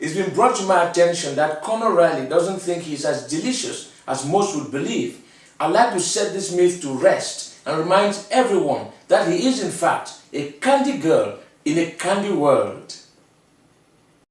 It's been brought to my attention that Conor Riley doesn't think he's as delicious as most would believe. I'd like to set this myth to rest and remind everyone that he is in fact a candy girl in a candy world.